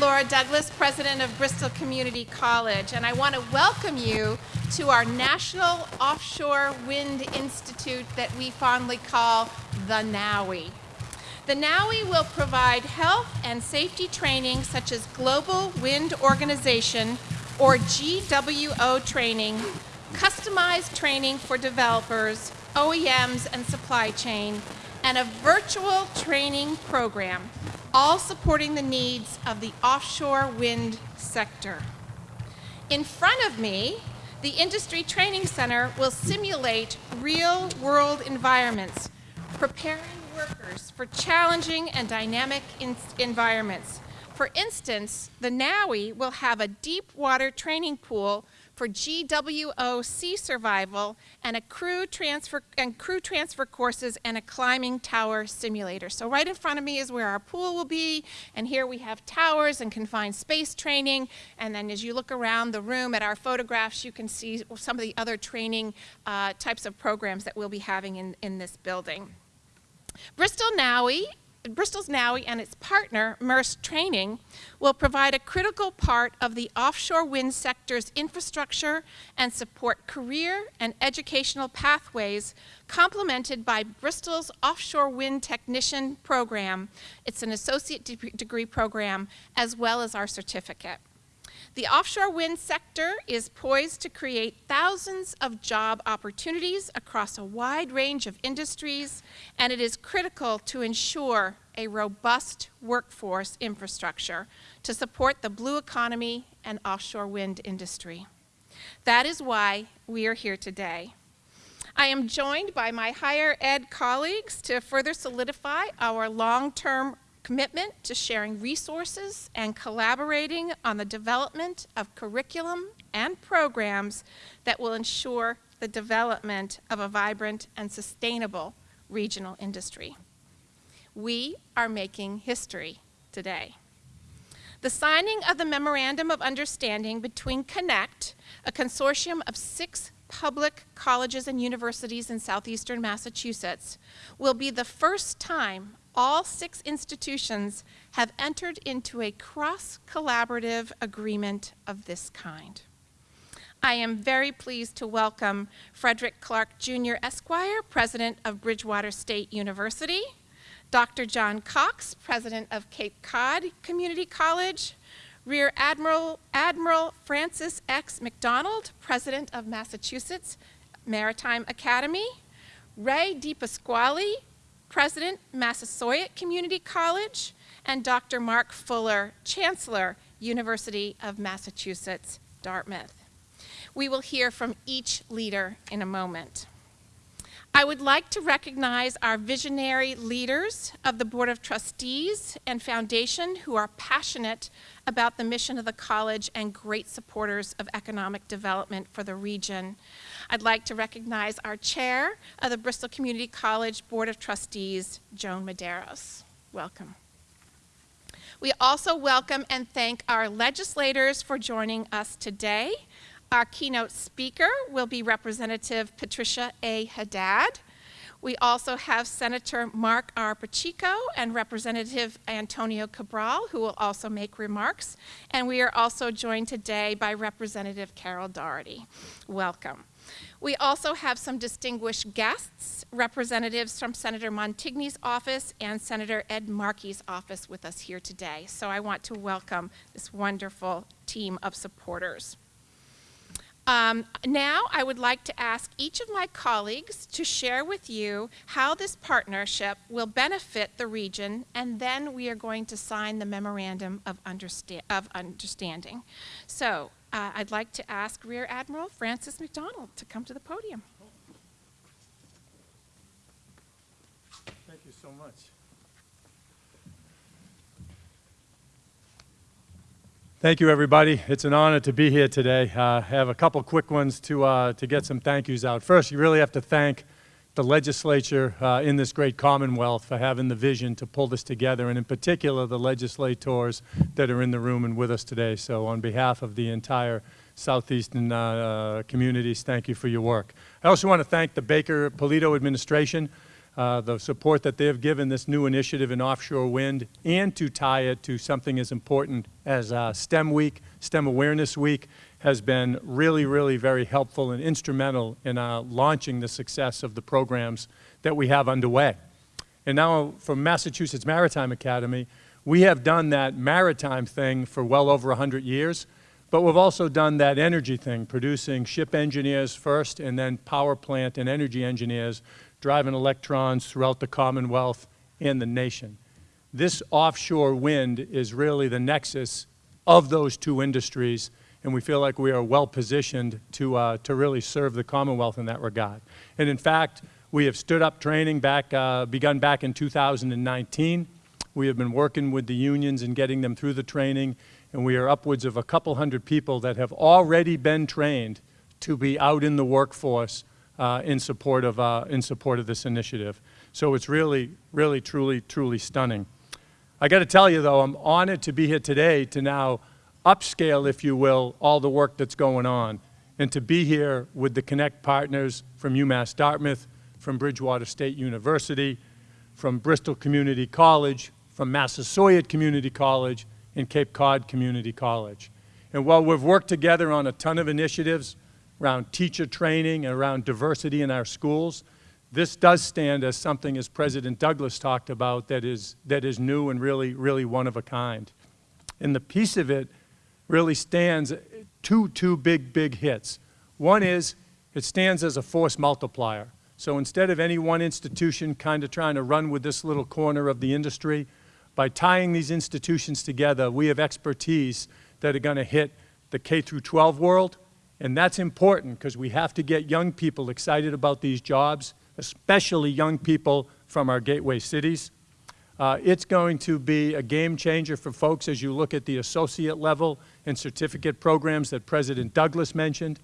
Laura Douglas, president of Bristol Community College, and I want to welcome you to our National Offshore Wind Institute that we fondly call the NOWI. The NOWI will provide health and safety training such as Global Wind Organization or GWO training, customized training for developers, OEMs, and supply chain, and a virtual training program, all supporting the needs of the offshore wind sector. In front of me, the Industry Training Center will simulate real-world environments, preparing workers for challenging and dynamic environments. For instance, the NOWI will have a deep water training pool for GWO sea survival and a crew transfer and crew transfer courses and a climbing tower simulator. So right in front of me is where our pool will be, and here we have towers and confined space training. And then as you look around the room at our photographs, you can see some of the other training uh, types of programs that we'll be having in, in this building. Bristol NOWI Bristol's NOWI and its partner, Maersk Training, will provide a critical part of the offshore wind sector's infrastructure and support career and educational pathways complemented by Bristol's Offshore Wind Technician Program. It's an associate de degree program as well as our certificate. The offshore wind sector is poised to create thousands of job opportunities across a wide range of industries, and it is critical to ensure a robust workforce infrastructure to support the blue economy and offshore wind industry. That is why we are here today. I am joined by my higher ed colleagues to further solidify our long-term commitment to sharing resources and collaborating on the development of curriculum and programs that will ensure the development of a vibrant and sustainable regional industry. We are making history today. The signing of the Memorandum of Understanding between CONNECT, a consortium of six public colleges and universities in southeastern Massachusetts, will be the first time all six institutions have entered into a cross-collaborative agreement of this kind. I am very pleased to welcome Frederick Clark Jr. Esquire, President of Bridgewater State University, Dr. John Cox, President of Cape Cod Community College, Rear Admiral, Admiral Francis X. McDonald, President of Massachusetts Maritime Academy, Ray DiPasquale, President, Massasoit Community College, and Dr. Mark Fuller, Chancellor, University of Massachusetts, Dartmouth. We will hear from each leader in a moment. I would like to recognize our visionary leaders of the Board of Trustees and Foundation who are passionate about the mission of the college and great supporters of economic development for the region. I'd like to recognize our chair of the Bristol Community College Board of Trustees, Joan Medeiros. Welcome. We also welcome and thank our legislators for joining us today. Our keynote speaker will be Representative Patricia A. Haddad. We also have Senator Marc R. Pacheco and Representative Antonio Cabral, who will also make remarks. And we are also joined today by Representative Carol Doherty. Welcome. We also have some distinguished guests, representatives from Senator Montigny's office and Senator Ed Markey's office with us here today. So I want to welcome this wonderful team of supporters. Um, now I would like to ask each of my colleagues to share with you how this partnership will benefit the region and then we are going to sign the Memorandum of, Understa of Understanding. So uh, I'd like to ask Rear Admiral Francis McDonald to come to the podium. Thank you so much. Thank you, everybody. It's an honor to be here today. Uh, I have a couple quick ones to, uh, to get some thank yous out. First, you really have to thank the legislature uh, in this great commonwealth for having the vision to pull this together, and in particular, the legislators that are in the room and with us today. So on behalf of the entire southeastern uh, uh, communities, thank you for your work. I also want to thank the Baker Polito administration. Uh, the support that they have given this new initiative in offshore wind, and to tie it to something as important as uh, STEM Week, STEM Awareness Week, has been really, really very helpful and instrumental in uh, launching the success of the programs that we have underway. And now from Massachusetts Maritime Academy, we have done that maritime thing for well over 100 years, but we've also done that energy thing, producing ship engineers first and then power plant and energy engineers driving electrons throughout the Commonwealth and the nation. This offshore wind is really the nexus of those two industries, and we feel like we are well positioned to, uh, to really serve the Commonwealth in that regard. And in fact, we have stood up training back, uh, begun back in 2019. We have been working with the unions and getting them through the training, and we are upwards of a couple hundred people that have already been trained to be out in the workforce uh, in support of uh, in support of this initiative. So it's really, really, truly, truly stunning. I got to tell you though, I'm honored to be here today to now upscale, if you will, all the work that's going on, and to be here with the Connect partners from UMass Dartmouth, from Bridgewater State University, from Bristol Community College, from Massasoit Community College, and Cape Cod Community College. And while we've worked together on a ton of initiatives, around teacher training and around diversity in our schools. This does stand as something, as President Douglas talked about, that is, that is new and really, really one of a kind. And the piece of it really stands two, two big, big hits. One is it stands as a force multiplier. So instead of any one institution kind of trying to run with this little corner of the industry, by tying these institutions together, we have expertise that are going to hit the K through 12 world, and that's important because we have to get young people excited about these jobs, especially young people from our gateway cities. Uh, it's going to be a game changer for folks as you look at the associate level and certificate programs that President Douglas mentioned.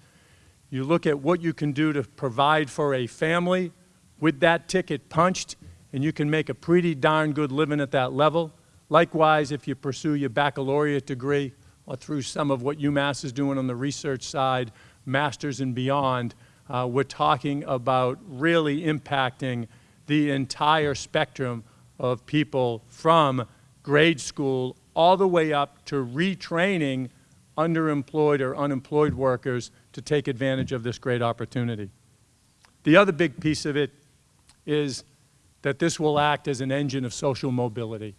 You look at what you can do to provide for a family with that ticket punched, and you can make a pretty darn good living at that level. Likewise, if you pursue your baccalaureate degree, through some of what UMass is doing on the research side, masters and beyond, uh, we're talking about really impacting the entire spectrum of people from grade school all the way up to retraining underemployed or unemployed workers to take advantage of this great opportunity. The other big piece of it is that this will act as an engine of social mobility.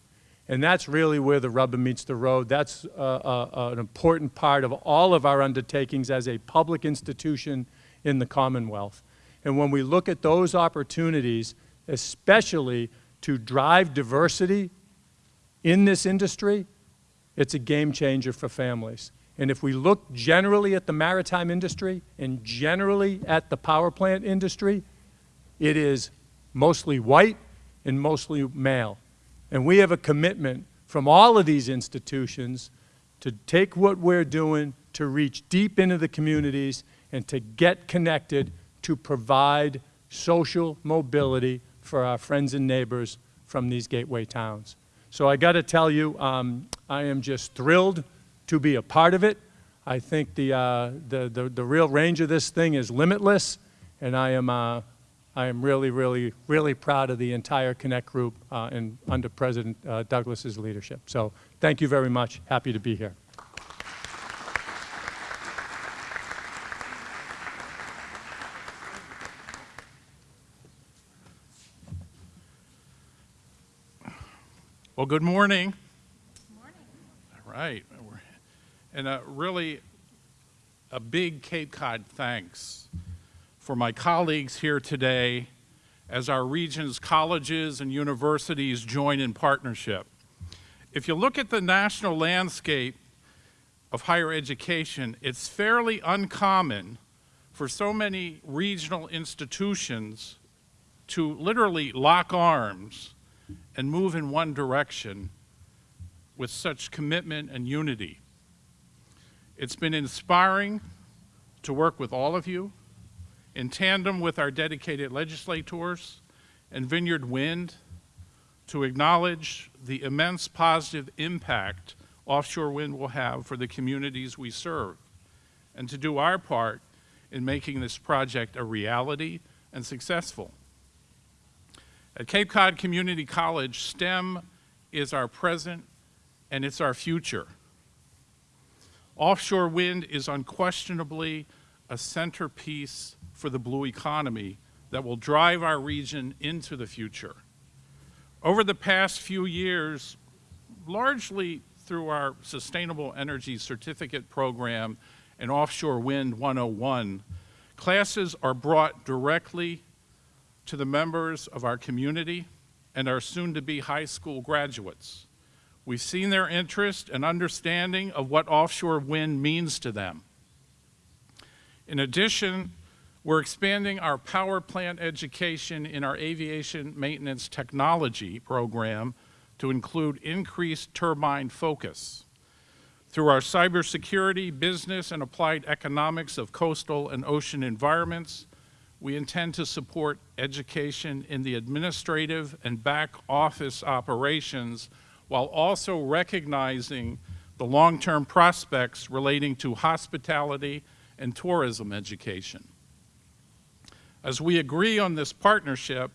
And that's really where the rubber meets the road. That's uh, uh, an important part of all of our undertakings as a public institution in the Commonwealth. And when we look at those opportunities, especially to drive diversity in this industry, it's a game changer for families. And if we look generally at the maritime industry and generally at the power plant industry, it is mostly white and mostly male. And we have a commitment from all of these institutions to take what we're doing to reach deep into the communities and to get connected to provide social mobility for our friends and neighbors from these gateway towns. So I got to tell you, um, I am just thrilled to be a part of it. I think the, uh, the, the, the, real range of this thing is limitless, and I am uh, I am really, really, really proud of the entire Connect group uh, and under President uh, Douglas's leadership. So thank you very much. Happy to be here. Well, good morning. Good morning. All right. And uh, really a big Cape Cod thanks for my colleagues here today as our region's colleges and universities join in partnership. If you look at the national landscape of higher education, it's fairly uncommon for so many regional institutions to literally lock arms and move in one direction with such commitment and unity. It's been inspiring to work with all of you, in tandem with our dedicated legislators and Vineyard Wind to acknowledge the immense positive impact offshore wind will have for the communities we serve, and to do our part in making this project a reality and successful. At Cape Cod Community College, STEM is our present and it's our future. Offshore wind is unquestionably a centerpiece for the blue economy that will drive our region into the future. Over the past few years, largely through our Sustainable Energy Certificate Program and Offshore Wind 101, classes are brought directly to the members of our community and our soon-to-be high school graduates. We've seen their interest and understanding of what offshore wind means to them. In addition, we're expanding our power plant education in our aviation maintenance technology program to include increased turbine focus. Through our cybersecurity, business, and applied economics of coastal and ocean environments, we intend to support education in the administrative and back office operations while also recognizing the long-term prospects relating to hospitality and tourism education. As we agree on this partnership,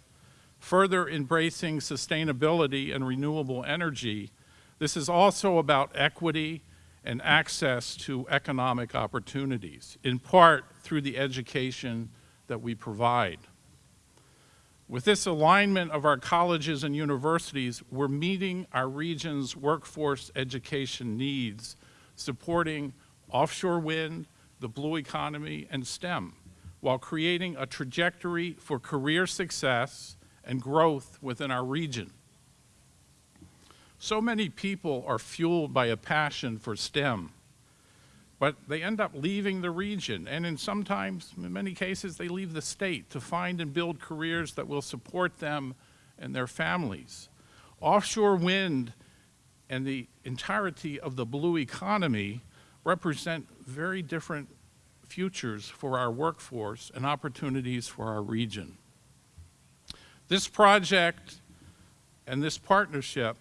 further embracing sustainability and renewable energy, this is also about equity and access to economic opportunities, in part through the education that we provide. With this alignment of our colleges and universities, we're meeting our region's workforce education needs, supporting offshore wind, the blue economy, and STEM, while creating a trajectory for career success and growth within our region. So many people are fueled by a passion for STEM, but they end up leaving the region, and in sometimes, in many cases, they leave the state to find and build careers that will support them and their families. Offshore wind and the entirety of the blue economy represent very different futures for our workforce and opportunities for our region. This project and this partnership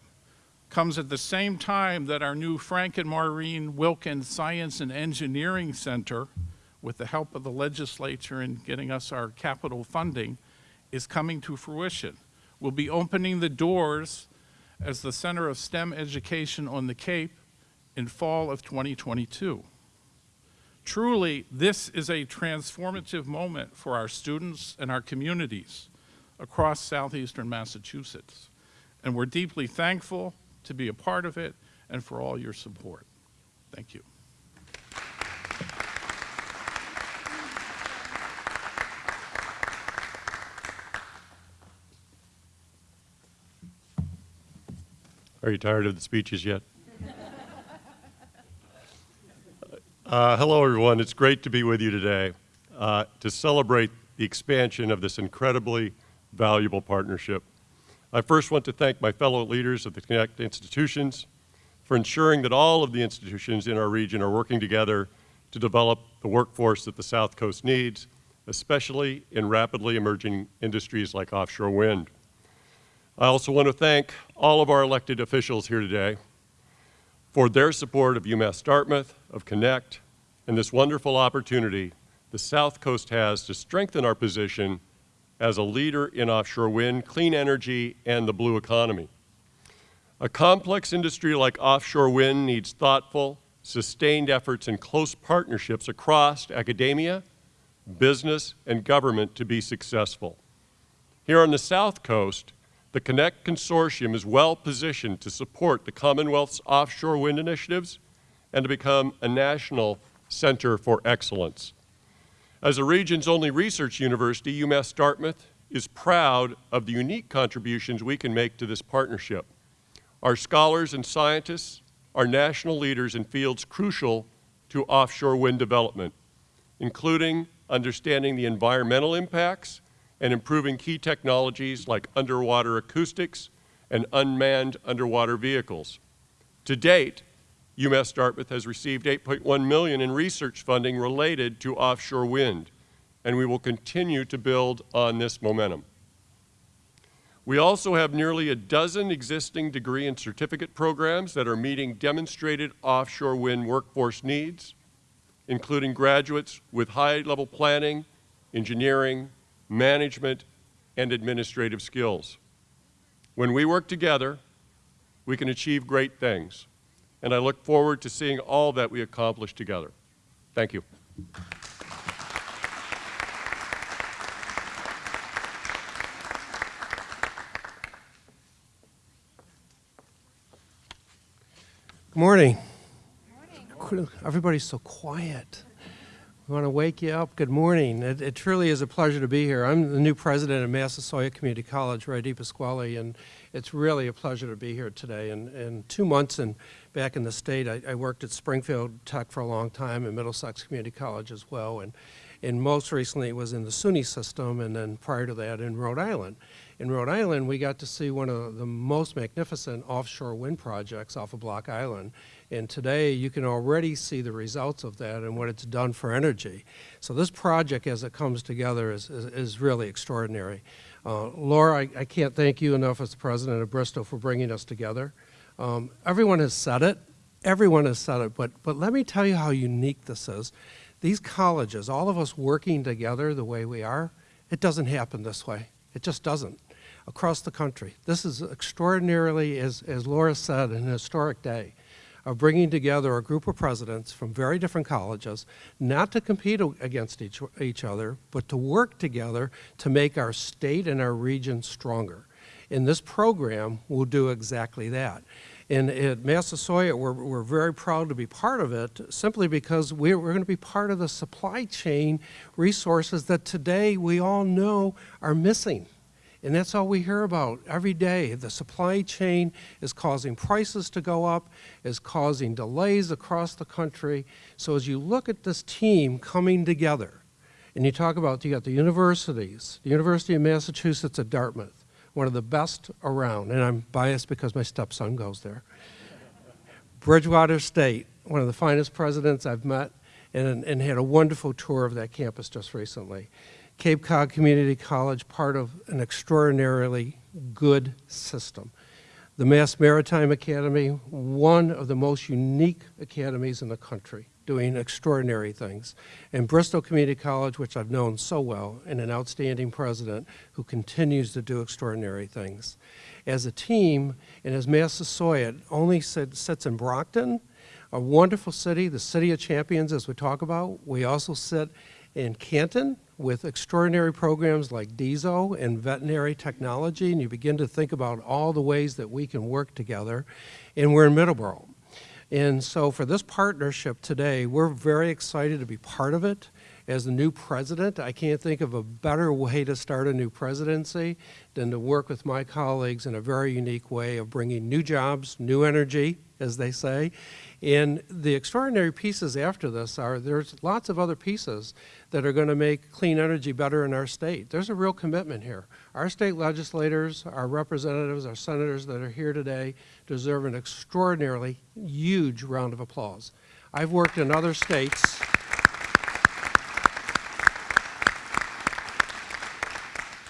comes at the same time that our new Frank and Maureen Wilkens Science and Engineering Center, with the help of the legislature in getting us our capital funding, is coming to fruition. We'll be opening the doors as the Center of STEM Education on the Cape in fall of 2022. Truly, this is a transformative moment for our students and our communities across southeastern Massachusetts. And we're deeply thankful to be a part of it and for all your support. Thank you. Are you tired of the speeches yet? Uh, hello, everyone. It's great to be with you today uh, to celebrate the expansion of this incredibly valuable partnership. I first want to thank my fellow leaders of the Connect institutions for ensuring that all of the institutions in our region are working together to develop the workforce that the South Coast needs, especially in rapidly emerging industries like offshore wind. I also want to thank all of our elected officials here today for their support of UMass Dartmouth, of Connect, and this wonderful opportunity the South Coast has to strengthen our position as a leader in offshore wind, clean energy, and the blue economy. A complex industry like offshore wind needs thoughtful, sustained efforts and close partnerships across academia, business, and government to be successful. Here on the South Coast, the Connect Consortium is well positioned to support the Commonwealth's offshore wind initiatives and to become a national center for excellence. As the region's only research university, UMass Dartmouth is proud of the unique contributions we can make to this partnership. Our scholars and scientists are national leaders in fields crucial to offshore wind development, including understanding the environmental impacts and improving key technologies like underwater acoustics and unmanned underwater vehicles. To date, UMass Dartmouth has received 8.1 million in research funding related to offshore wind, and we will continue to build on this momentum. We also have nearly a dozen existing degree and certificate programs that are meeting demonstrated offshore wind workforce needs, including graduates with high-level planning, engineering, management, and administrative skills. When we work together, we can achieve great things. And I look forward to seeing all that we accomplish together. Thank you. Good morning. Everybody's so quiet. We want to wake you up. Good morning. It, it truly is a pleasure to be here. I'm the new president of Massasoit Community College, Ray DiPasquale, and it's really a pleasure to be here today. And, and two months and back in the state, I, I worked at Springfield Tech for a long time and Middlesex Community College as well. And, and most recently it was in the SUNY system, and then prior to that in Rhode Island. In Rhode Island, we got to see one of the most magnificent offshore wind projects off of Block Island. And today, you can already see the results of that and what it's done for energy. So this project, as it comes together, is, is, is really extraordinary. Uh, Laura, I, I, can't thank you enough as the president of Bristol for bringing us together. Um, everyone has said it. Everyone has said it. But, but let me tell you how unique this is. These colleges, all of us working together the way we are, it doesn't happen this way. It just doesn't across the country. This is extraordinarily, as, as Laura said, an historic day of bringing together a group of presidents from very different colleges, not to compete against each, each other, but to work together to make our state and our region stronger. And this program will do exactly that. And at Massasoit, we're, we're very proud to be part of it simply because we're, we're going to be part of the supply chain resources that today we all know are missing. And that's all we hear about every day. The supply chain is causing prices to go up, is causing delays across the country. So as you look at this team coming together, and you talk about, you got the universities, the University of Massachusetts at Dartmouth, one of the best around, and I'm biased because my stepson goes there. Bridgewater State, one of the finest presidents I've met, and, and had a wonderful tour of that campus just recently. Cape Cod Community College part of an extraordinarily good system. The Mass Maritime Academy, one of the most unique academies in the country, doing extraordinary things. And Bristol Community College, which I've known so well, and an outstanding president who continues to do extraordinary things. As a team, and as Massasoit only sits in Brockton, a wonderful city, the city of champions as we talk about. We also sit in Canton, with extraordinary programs like DISO and veterinary technology, and you begin to think about all the ways that we can work together, and we're in Middleborough. And so for this partnership today, we're very excited to be part of it. As the new president, I can't think of a better way to start a new presidency than to work with my colleagues in a very unique way of bringing new jobs, new energy, as they say, and the extraordinary pieces after this are there's lots of other pieces that are going to make clean energy better in our state. There's a real commitment here. Our state legislators, our representatives, our senators that are here today deserve an extraordinarily huge round of applause. I've worked in other states.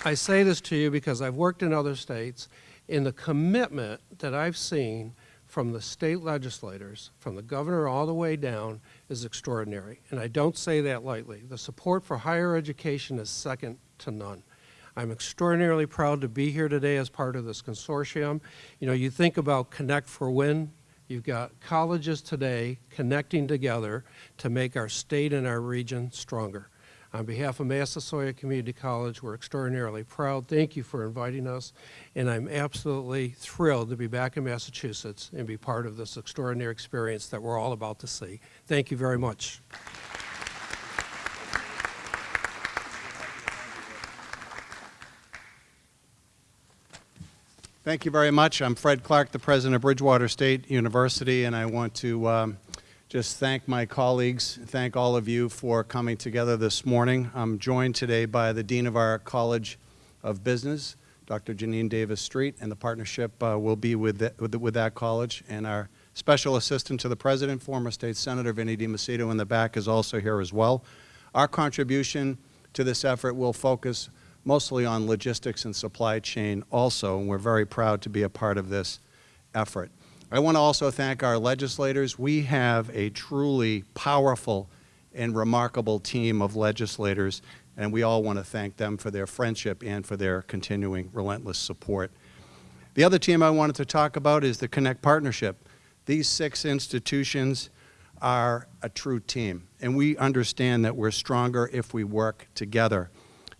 I say this to you because I've worked in other states in the commitment that I've seen from the state legislators, from the governor all the way down, is extraordinary. And I don't say that lightly. The support for higher education is second to none. I'm extraordinarily proud to be here today as part of this consortium. You know, you think about Connect for Win, you've got colleges today connecting together to make our state and our region stronger. On behalf of Massasoit Community College, we're extraordinarily proud. Thank you for inviting us, and I'm absolutely thrilled to be back in Massachusetts and be part of this extraordinary experience that we're all about to see. Thank you very much. Thank you very much. I'm Fred Clark, the president of Bridgewater State University, and I want to um, just thank my colleagues, thank all of you for coming together this morning. I'm joined today by the Dean of our College of Business, Dr. Janine Davis Street, and the partnership uh, will be with, the, with, the, with, that college. And our special assistant to the president, former state senator Vinny deMacedo in the back is also here as well. Our contribution to this effort will focus mostly on logistics and supply chain also, and we're very proud to be a part of this effort. I want to also thank our legislators. We have a truly powerful and remarkable team of legislators, and we all want to thank them for their friendship and for their continuing relentless support. The other team I wanted to talk about is the Connect Partnership. These six institutions are a true team, and we understand that we're stronger if we work together,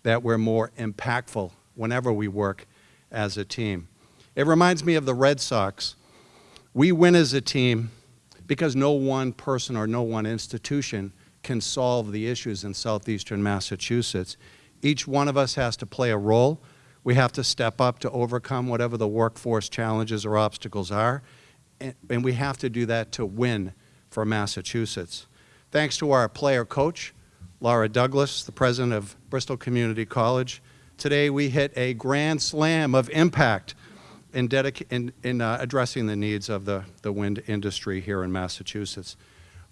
that we're more impactful whenever we work as a team. It reminds me of the Red Sox. We win as a team because no one person or no one institution can solve the issues in southeastern Massachusetts. Each one of us has to play a role. We have to step up to overcome whatever the workforce challenges or obstacles are, and, we have to do that to win for Massachusetts. Thanks to our player coach, Laura Douglas, the president of Bristol Community College, today we hit a grand slam of impact in, in, in uh, addressing the needs of the, the wind industry here in Massachusetts.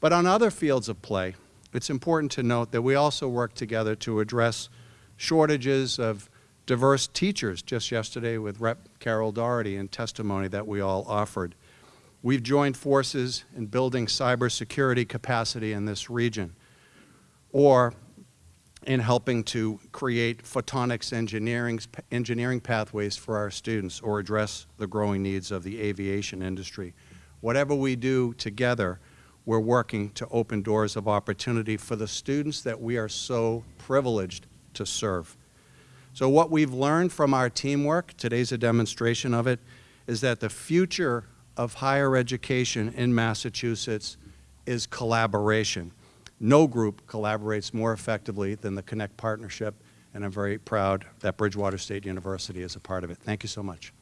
But on other fields of play, it's important to note that we also work together to address shortages of diverse teachers, just yesterday with Rep. Carol Doherty in testimony that we all offered. We've joined forces in building cybersecurity capacity in this region, or in helping to create photonics engineering, engineering pathways for our students or address the growing needs of the aviation industry. Whatever we do together, we're working to open doors of opportunity for the students that we are so privileged to serve. So what we've learned from our teamwork, today's a demonstration of it, is that the future of higher education in Massachusetts is collaboration. No group collaborates more effectively than the Connect Partnership, and I'm very proud that Bridgewater State University is a part of it. Thank you so much.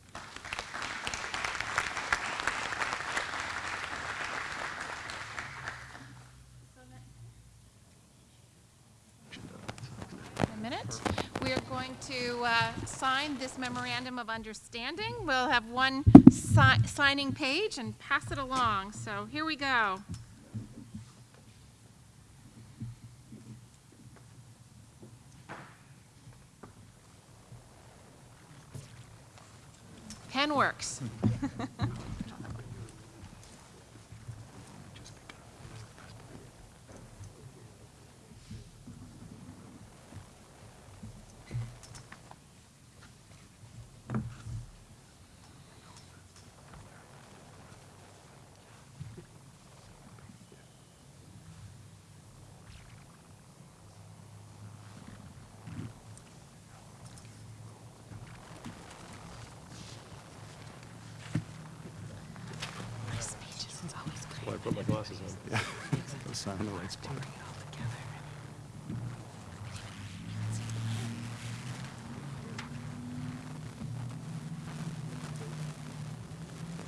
In a minute. We are going to uh, sign this memorandum of understanding. We'll have one si signing page and pass it along. So here we go. Pen works. Why I put my glasses on. Yeah, go sign the right spot.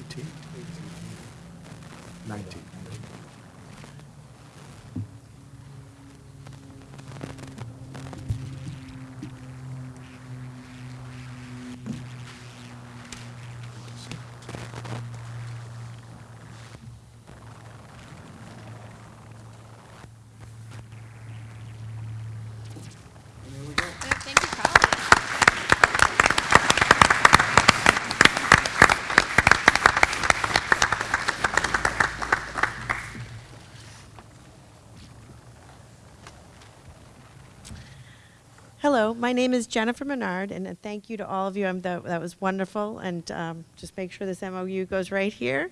Eighteen? Nineteen. Thank you, colleagues. Hello, my name is Jennifer Menard, and uh, thank you to all of you. Um, that, that was wonderful, and um, just make sure this MOU goes right here.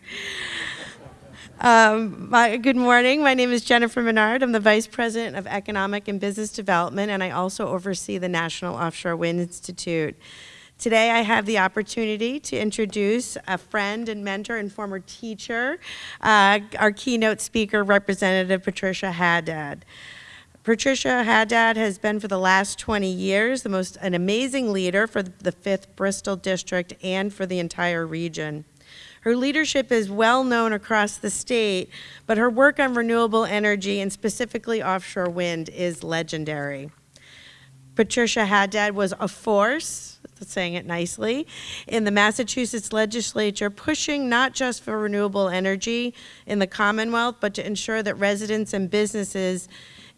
Um, my, good morning. My name is Jennifer Menard. I'm the Vice President of Economic and Business Development, and I also oversee the National Offshore Wind Institute. Today, I have the opportunity to introduce a friend and mentor and former teacher, uh, our keynote speaker, Representative Patricia Haddad. Patricia Haddad has been for the last 20 years the most an amazing leader for the 5th Bristol District and for the entire region. Her leadership is well known across the state, but her work on renewable energy and specifically offshore wind is legendary. Patricia Haddad was a force, saying it nicely, in the Massachusetts legislature, pushing not just for renewable energy in the Commonwealth, but to ensure that residents and businesses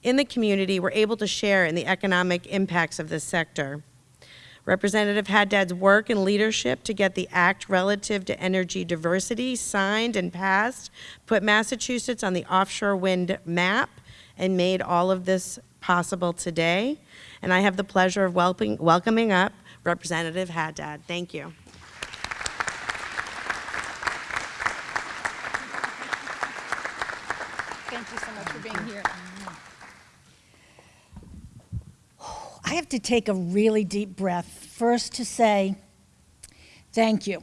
in the community we were able to share in the economic impacts of this sector. Representative Haddad's work and leadership to get the act relative to energy diversity signed and passed put Massachusetts on the offshore wind map and made all of this possible today. And I have the pleasure of welcoming up Representative Haddad. Thank you. Thank you so much for being here. I have to take a really deep breath first to say thank you.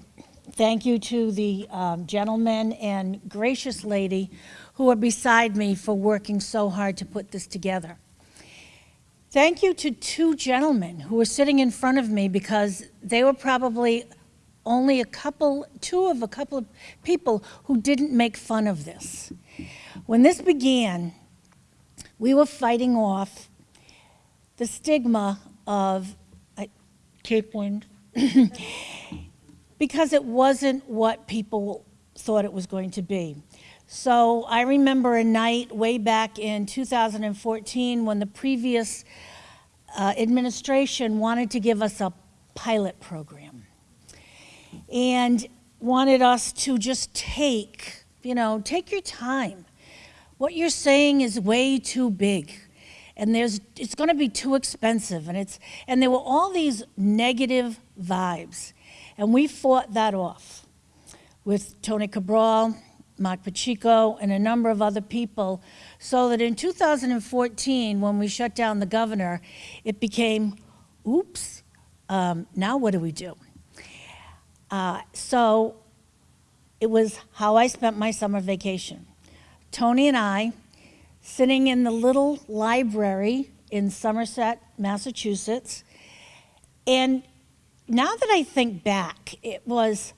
Thank you to the um, gentleman and gracious lady who are beside me for working so hard to put this together. Thank you to two gentlemen who were sitting in front of me because they were probably only a couple, two of a couple of people who didn't make fun of this. When this began, we were fighting off the stigma of Cape Wind because it wasn't what people thought it was going to be. So I remember a night way back in 2014 when the previous uh, administration wanted to give us a pilot program and wanted us to just take, you know, take your time. What you're saying is way too big and there's it's going to be too expensive and it's and there were all these negative vibes. And we fought that off with Tony Cabral, Marc Pacheco, and a number of other people so that in 2014 when we shut down the governor it became oops um, now what do we do? Uh, so it was how I spent my summer vacation. Tony and I sitting in the little library in Somerset, Massachusetts. And now that I think back, it was,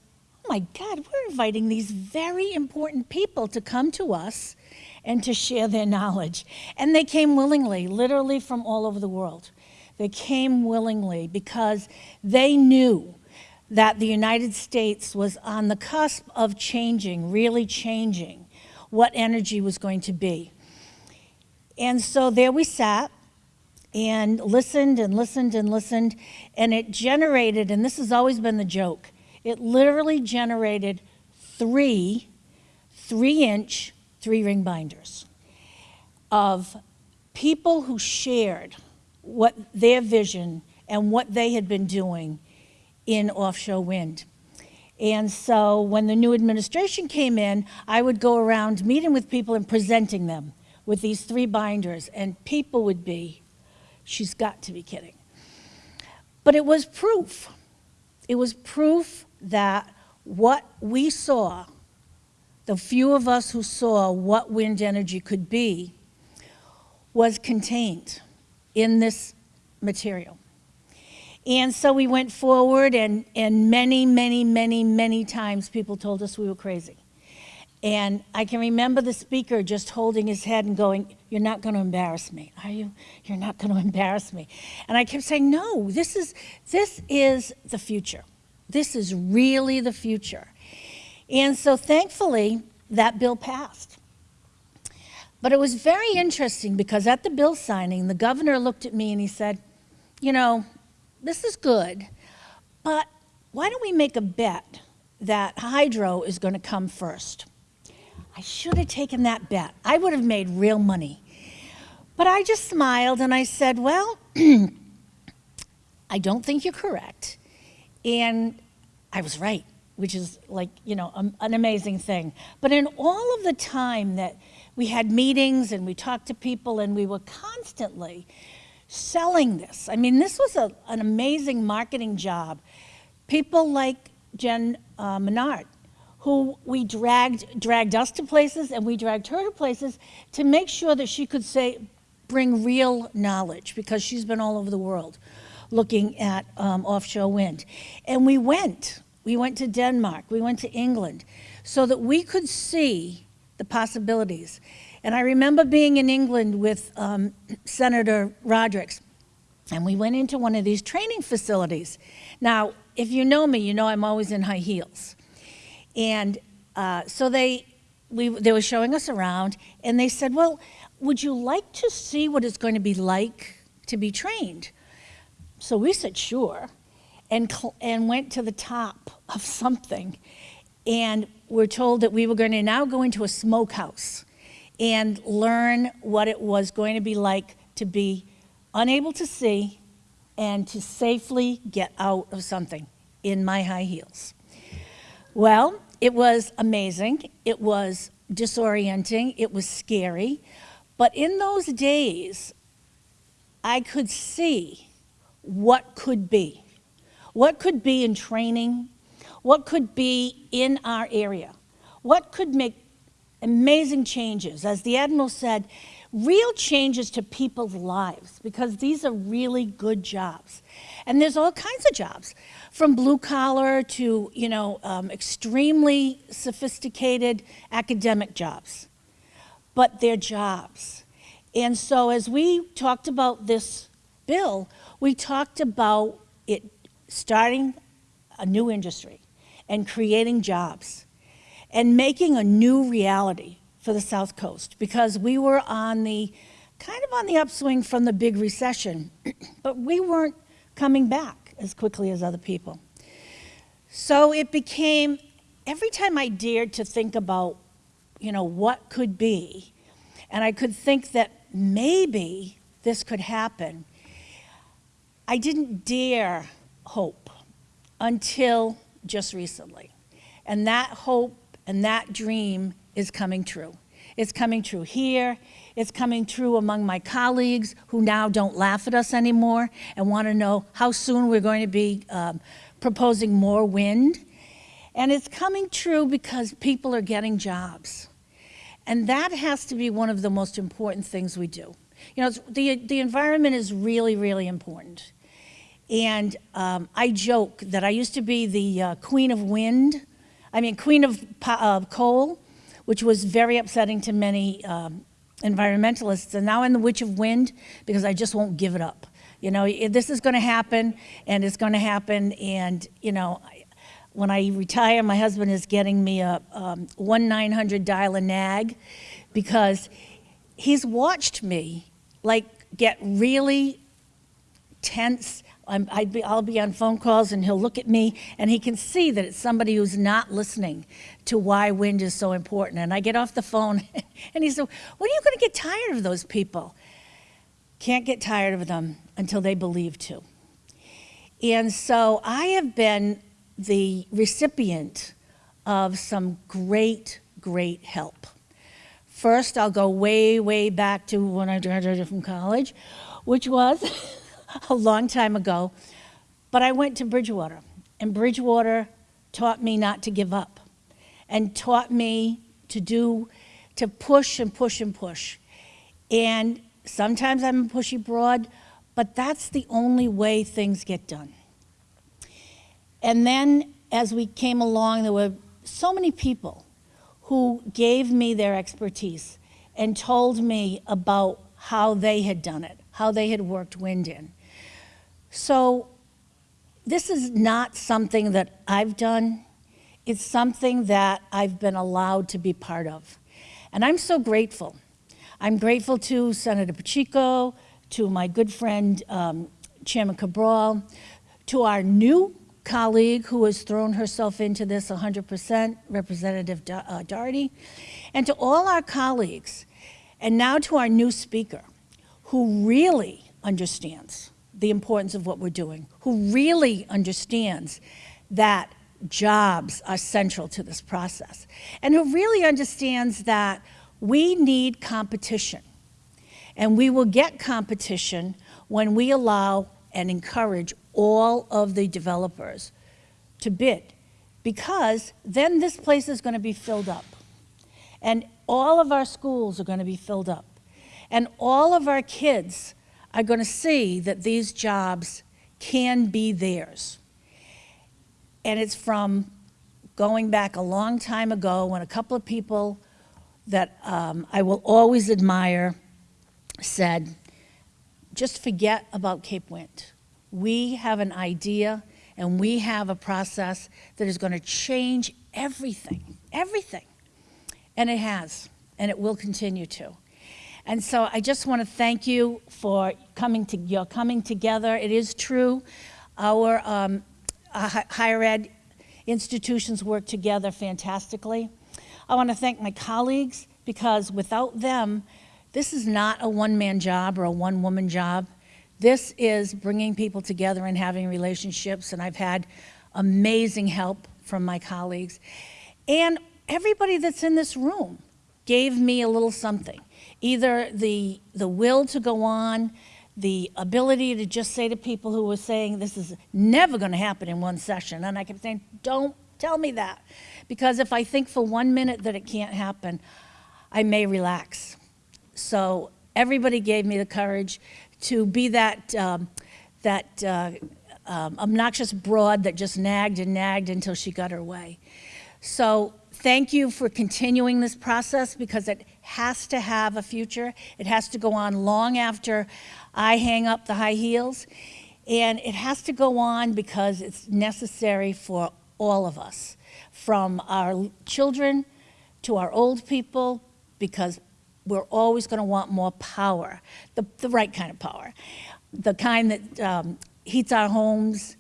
oh my God, we're inviting these very important people to come to us and to share their knowledge. And they came willingly, literally from all over the world. They came willingly because they knew that the United States was on the cusp of changing, really changing what energy was going to be. And so there we sat and listened and listened and listened, and it generated, and this has always been the joke, it literally generated three three inch, three ring binders of people who shared what their vision and what they had been doing in offshore wind. And so when the new administration came in, I would go around meeting with people and presenting them with these three binders, and people would be, she's got to be kidding. But it was proof. It was proof that what we saw, the few of us who saw what wind energy could be, was contained in this material. And so we went forward, and, and many, many, many, many times people told us we were crazy. And I can remember the speaker just holding his head and going, You're not going to embarrass me, are you? You're not going to embarrass me. And I kept saying, No, this is, this is the future. This is really the future. And so thankfully, that bill passed. But it was very interesting because at the bill signing, the governor looked at me and he said, You know, this is good, but why don't we make a bet that hydro is going to come first? I should have taken that bet. I would have made real money. But I just smiled and I said, Well, I don't think you're correct. And I was right, which is like, you know, an amazing thing. But in all of the time that we had meetings and we talked to people and we were constantly selling this, I mean, this was a, an amazing marketing job. People like Jen uh, Menard, who we dragged, dragged us to places and we dragged her to places to make sure that she could say, bring real knowledge because she's been all over the world looking at um, offshore wind. And we went, we went to Denmark, we went to England so that we could see the possibilities. And I remember being in England with um, Senator Rodrigues and we went into one of these training facilities. Now, if you know me, you know I'm always in high heels. And uh, so they, we, they were showing us around, and they said, well, would you like to see what it's going to be like to be trained? So we said, sure, and, and went to the top of something. And we're told that we were going to now go into a smokehouse and learn what it was going to be like to be unable to see and to safely get out of something in my high heels. Well, it was amazing. It was disorienting. It was scary. But in those days, I could see what could be. What could be in training? What could be in our area? What could make amazing changes? As the Admiral said, real changes to people's lives because these are really good jobs. And there's all kinds of jobs, from blue collar to, you know, um, extremely sophisticated academic jobs. But they're jobs. And so as we talked about this bill, we talked about it starting a new industry and creating jobs and making a new reality for the South Coast because we were on the kind of on the upswing from the big recession, but we weren't coming back as quickly as other people. So it became every time I dared to think about, you know, what could be, and I could think that maybe this could happen, I didn't dare hope until just recently. And that hope and that dream is coming true. It's coming true here. It's coming true among my colleagues who now don't laugh at us anymore and want to know how soon we're going to be um, proposing more wind. And it's coming true because people are getting jobs. And that has to be one of the most important things we do. You know, the, the environment is really, really important. And um, I joke that I used to be the uh, queen of wind, I mean, queen of uh, coal, which was very upsetting to many um, environmentalists. And now I'm the witch of wind because I just won't give it up. You know, this is going to happen, and it's going to happen. And, you know, when I retire, my husband is getting me a um, 1-900 dial a nag because he's watched me, like, get really tense I'm, I'd be, I'll be on phone calls and he'll look at me and he can see that it's somebody who's not listening to why wind is so important. And I get off the phone and he said, when are you going to get tired of those people? Can't get tired of them until they believe to. And so I have been the recipient of some great, great help. First, I'll go way, way back to when I graduated from college, which was a long time ago. But I went to Bridgewater, and Bridgewater taught me not to give up and taught me to do, to push and push and push. And sometimes I'm a pushy broad, but that's the only way things get done. And then as we came along, there were so many people who gave me their expertise and told me about how they had done it, how they had worked wind in. So this is not something that I've done. It's something that I've been allowed to be part of. And I'm so grateful. I'm grateful to Senator Pacheco, to my good friend um, Chairman Cabral, to our new colleague who has thrown herself into this 100%, Representative uh, Doherty, and to all our colleagues, and now to our new speaker, who really understands the importance of what we're doing, who really understands that jobs are central to this process, and who really understands that we need competition. And we will get competition when we allow and encourage all of the developers to bid, because then this place is going to be filled up. And all of our schools are going to be filled up. And all of our kids are going to see that these jobs can be theirs. And it's from going back a long time ago when a couple of people that um, I will always admire said, just forget about Cape Wind. We have an idea and we have a process that is going to change everything, everything. And it has, and it will continue to. And so I just want to thank you for coming to your coming together. It is true, our um, uh, higher ed institutions work together fantastically. I want to thank my colleagues because without them, this is not a one-man job or a one-woman job. This is bringing people together and having relationships, and I've had amazing help from my colleagues. And everybody that's in this room gave me a little something. Either the, the will to go on, the ability to just say to people who were saying, this is never going to happen in one session. And I kept saying, don't tell me that. Because if I think for one minute that it can't happen, I may relax. So everybody gave me the courage to be that, um, that uh, um, obnoxious broad that just nagged and nagged until she got her way. So thank you for continuing this process because it has to have a future. It has to go on long after I hang up the high heels. And it has to go on because it's necessary for all of us, from our children to our old people, because we're always going to want more power, the, the right kind of power, the kind that um, heats our homes,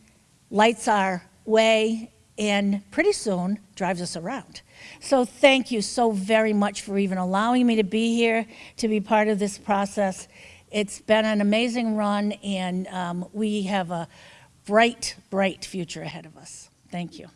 lights our way, and pretty soon drives us around. So thank you so very much for even allowing me to be here, to be part of this process. It's been an amazing run, and um, we have a bright, bright future ahead of us. Thank you.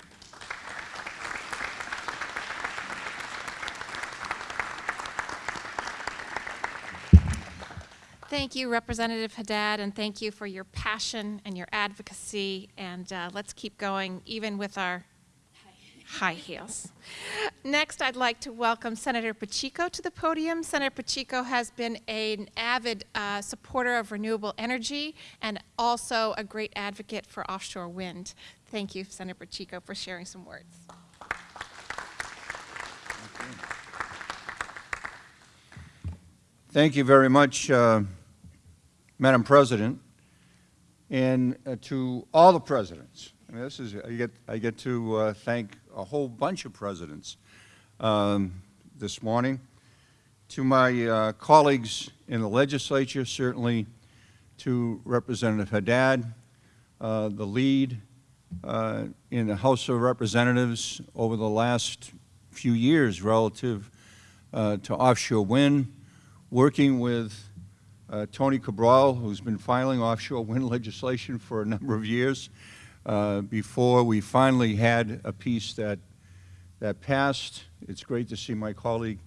Thank you, Representative Haddad, and thank you for your passion and your advocacy. And uh, let's keep going, even with our high heels. Next, I'd like to welcome Senator Pacheco to the podium. Senator Pacheco has been an avid uh, supporter of renewable energy and also a great advocate for offshore wind. Thank you, Senator Pacheco, for sharing some words. Thank you very much, uh, Madam President, and uh, to all the presidents. This is I get I get to uh, thank a whole bunch of presidents um, this morning. To my uh, colleagues in the legislature, certainly to Representative Haddad, uh, the lead uh, in the House of Representatives over the last few years relative to offshore wind, working with uh, Tony Cabral, who's been filing offshore wind legislation for a number of years, uh, before we finally had a piece that, that passed. It's great to see my colleague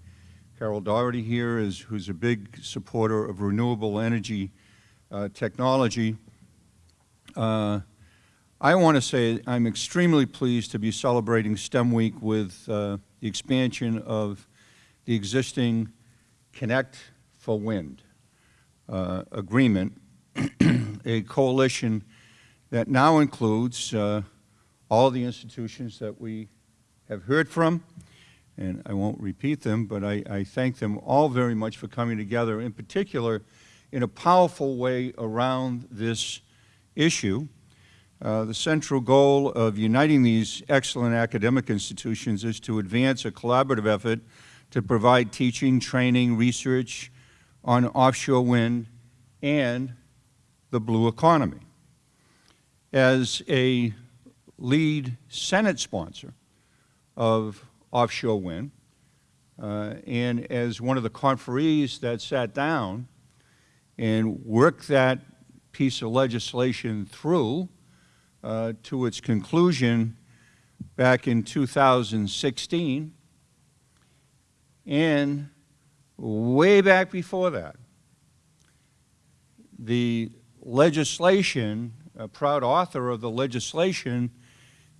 Carol Doherty here, is, who's a big supporter of renewable energy uh, technology. Uh, I want to say I'm extremely pleased to be celebrating STEM Week with uh, the expansion of the existing Connect for Wind uh, agreement, a coalition that now includes uh, all the institutions that we have heard from, and I won't repeat them, but I, I thank them all very much for coming together, in particular, in a powerful way around this issue. Uh, the central goal of uniting these excellent academic institutions is to advance a collaborative effort to provide teaching, training, research, on offshore wind and the blue economy. As a lead Senate sponsor of offshore wind, uh, and as one of the conferees that sat down and worked that piece of legislation through uh, to its conclusion back in 2016, and way back before that. The legislation, a proud author of the legislation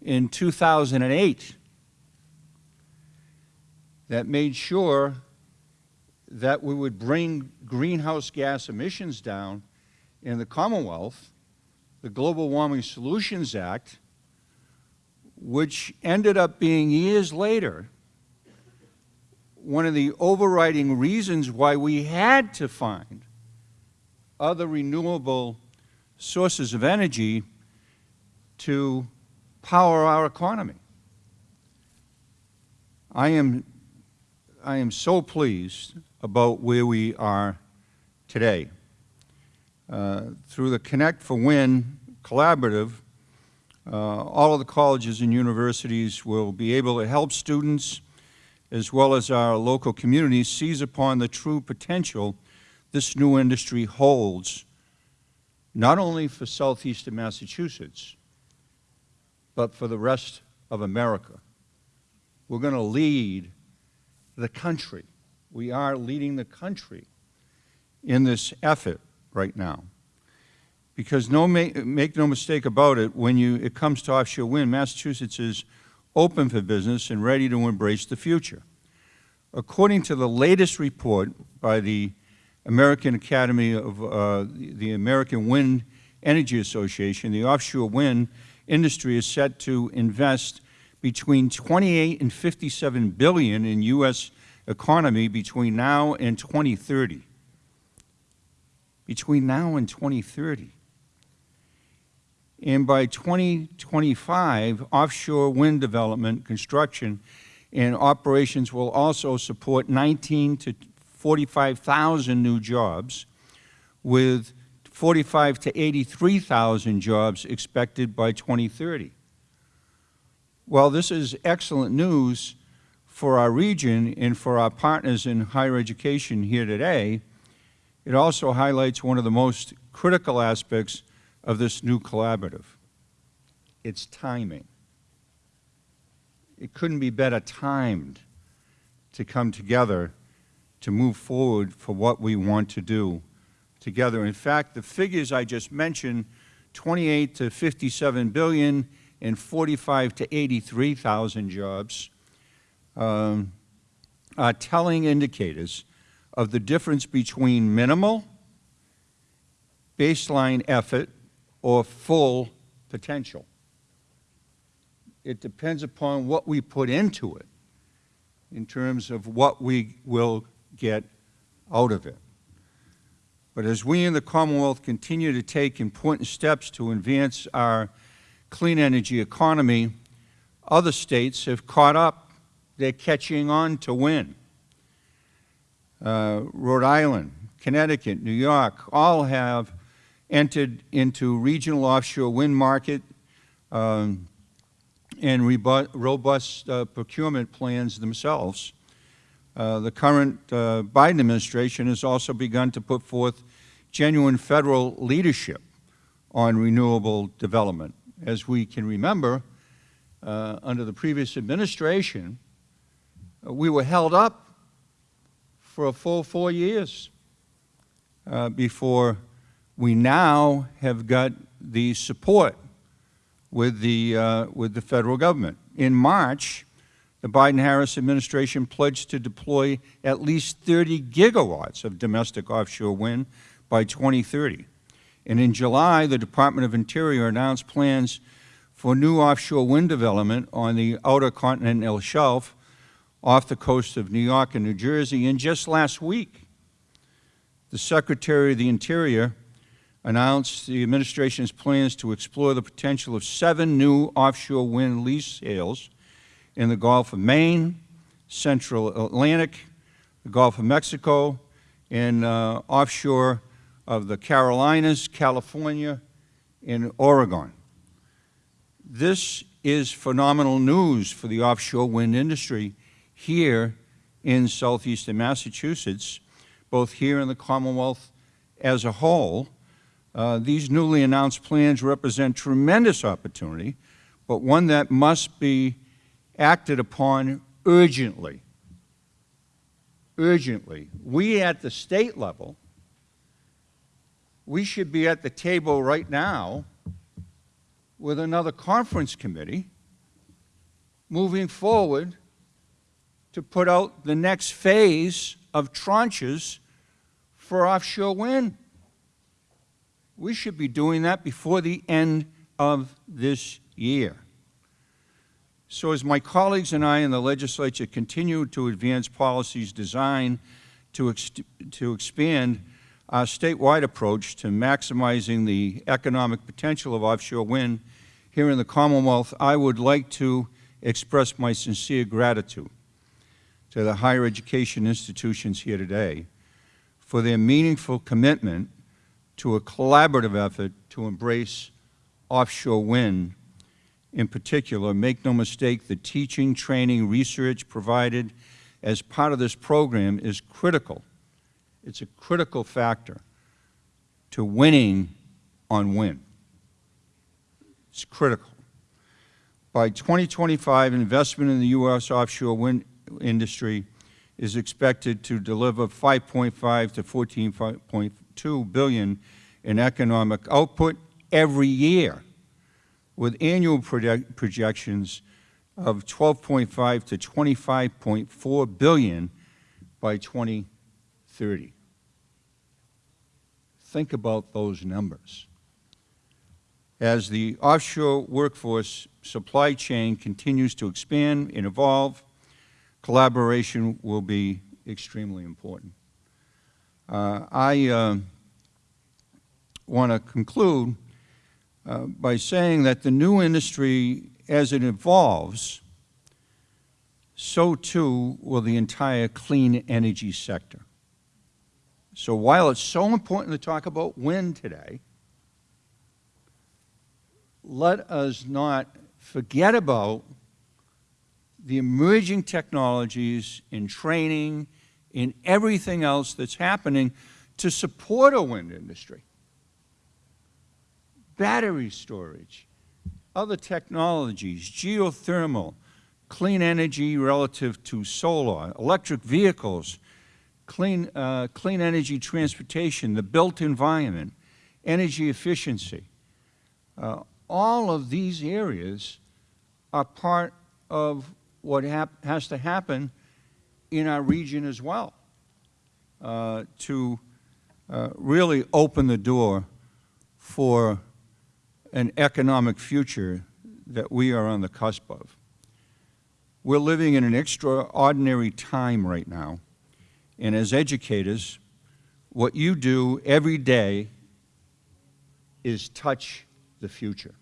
in 2008 that made sure that we would bring greenhouse gas emissions down in the Commonwealth, the Global Warming Solutions Act, which ended up being years later one of the overriding reasons why we had to find other renewable sources of energy to power our economy. I am, I am so pleased about where we are today. Uh, through the Connect for Wind collaborative, uh, all of the colleges and universities will be able to help students as well as our local communities, seize upon the true potential this new industry holds, not only for southeastern Massachusetts, but for the rest of America. We're going to lead the country. We are leading the country in this effort right now. Because no make, make no mistake about it, when you, it comes to offshore wind, Massachusetts is open for business and ready to embrace the future. According to the latest report by the American Academy of uh, the American Wind Energy Association, the offshore wind industry is set to invest between 28 and 57 billion in U.S. economy between now and 2030. Between now and 2030. And by 2025, offshore wind development, construction, and operations will also support 19 to 45,000 new jobs, with 45 to 83,000 jobs expected by 2030. Well, this is excellent news for our region and for our partners in higher education here today, it also highlights one of the most critical aspects of this new collaborative. It's timing. It couldn't be better timed to come together to move forward for what we want to do together. In fact, the figures I just mentioned, 28 to 57 billion and 45 to 83,000 jobs, um, are telling indicators of the difference between minimal, baseline effort, or full potential. It depends upon what we put into it in terms of what we will get out of it. But as we in the Commonwealth continue to take important steps to advance our clean energy economy, other states have caught up. They're catching on to win. Uh, Rhode Island, Connecticut, New York, all have entered into regional offshore wind market um, and robust uh, procurement plans themselves. Uh, the current uh, Biden administration has also begun to put forth genuine federal leadership on renewable development. As we can remember, uh, under the previous administration, uh, we were held up for a full four years uh, before we now have got the support with the, with the federal government. In March, the Biden-Harris administration pledged to deploy at least 30 gigawatts of domestic offshore wind by 2030. And in July, the Department of Interior announced plans for new offshore wind development on the outer continental shelf off the coast of New York and New Jersey. And just last week, the Secretary of the Interior announced the administration's plans to explore the potential of seven new offshore wind lease sales in the Gulf of Maine, Central Atlantic, the Gulf of Mexico, and uh, offshore of the Carolinas, California, and Oregon. This is phenomenal news for the offshore wind industry here in southeastern Massachusetts, both here in the Commonwealth as a whole. Uh, these newly announced plans represent tremendous opportunity, but one that must be acted upon urgently. Urgently. We at the state level, we should be at the table right now with another conference committee moving forward to put out the next phase of tranches for offshore wind. We should be doing that before the end of this year. So as my colleagues and I in the legislature continue to advance policies designed to, ex to expand our statewide approach to maximizing the economic potential of offshore wind here in the Commonwealth, I would like to express my sincere gratitude to the higher education institutions here today for their meaningful commitment to a collaborative effort to embrace offshore wind in particular. Make no mistake, the teaching, training, research provided as part of this program is critical it's a critical factor to winning on wind. It's critical. By 2025, investment in the U.S. offshore wind industry is expected to deliver 5.5 to 14.2 billion in economic output every year, with annual project- projections of 12.5 to 25.4 billion by 2030. Think about those numbers. As the offshore workforce supply chain continues to expand and evolve, collaboration will be extremely important. Uh, I uh, want to conclude uh, by saying that the new industry, as it evolves, so too will the entire clean energy sector. So while it's so important to talk about wind today, let us not forget about the emerging technologies in training, in everything else that's happening to support a wind industry. Battery storage, other technologies, geothermal, clean energy relative to solar, electric vehicles, clean, uh, clean energy transportation, the built environment, energy efficiency. Uh, all of these areas are part of what has to happen in our region as well uh, to uh, really open the door for an economic future that we are on the cusp of. We're living in an extraordinary time right now, and as educators, what you do every day is touch the future.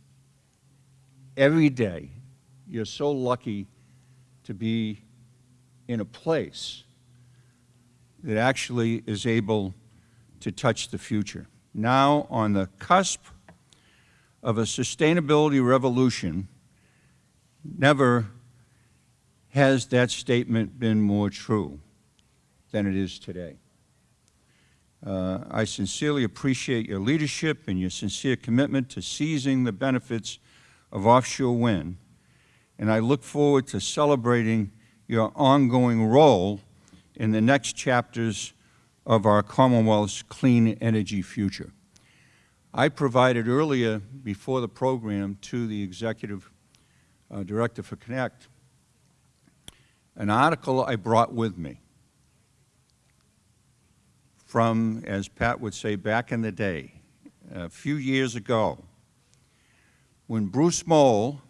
Every day, you're so lucky to be in a place that actually is able to touch the future. Now, on the cusp of a sustainability revolution, never has that statement been more true than it is today. Uh, I sincerely appreciate your leadership and your sincere commitment to seizing the benefits of offshore wind, and I look forward to celebrating your ongoing role in the next chapters of our Commonwealth's clean energy future. I provided earlier before the program to the Executive uh, Director for Connect an article I brought with me from, as Pat would say, back in the day, a few years ago, when Bruce Mohl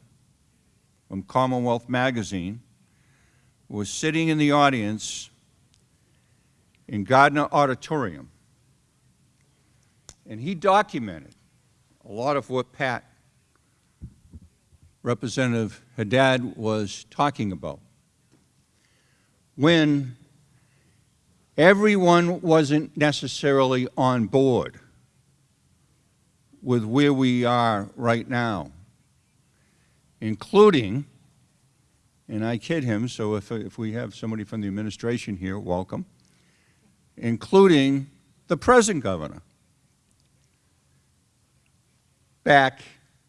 from Commonwealth Magazine was sitting in the audience in Gardner Auditorium, and he documented a lot of what Pat, Representative Haddad, was talking about. When everyone wasn't necessarily on board with where we are right now, including, and I kid him, so if, if we have somebody from the administration here, welcome, including the present governor back